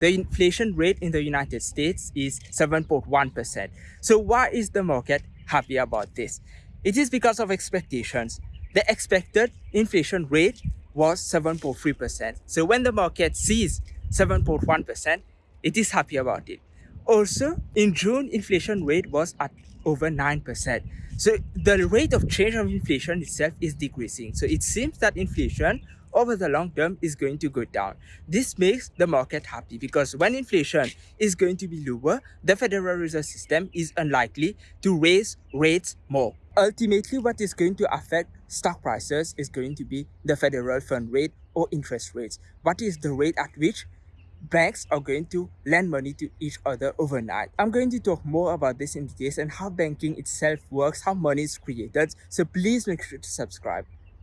The inflation rate in the United States is 7.1%. So why is the market happy about this? It is because of expectations. The expected inflation rate was 7.3%. So when the market sees 7.1%, it is happy about it. Also, in June, inflation rate was at over 9%. So the rate of change of inflation itself is decreasing. So it seems that inflation over the long term is going to go down. This makes the market happy because when inflation is going to be lower, the Federal Reserve System is unlikely to raise rates more. Ultimately, what is going to affect stock prices is going to be the federal fund rate or interest rates. What is the rate at which banks are going to lend money to each other overnight. I'm going to talk more about this in details and how banking itself works, how money is created. So please make sure to subscribe.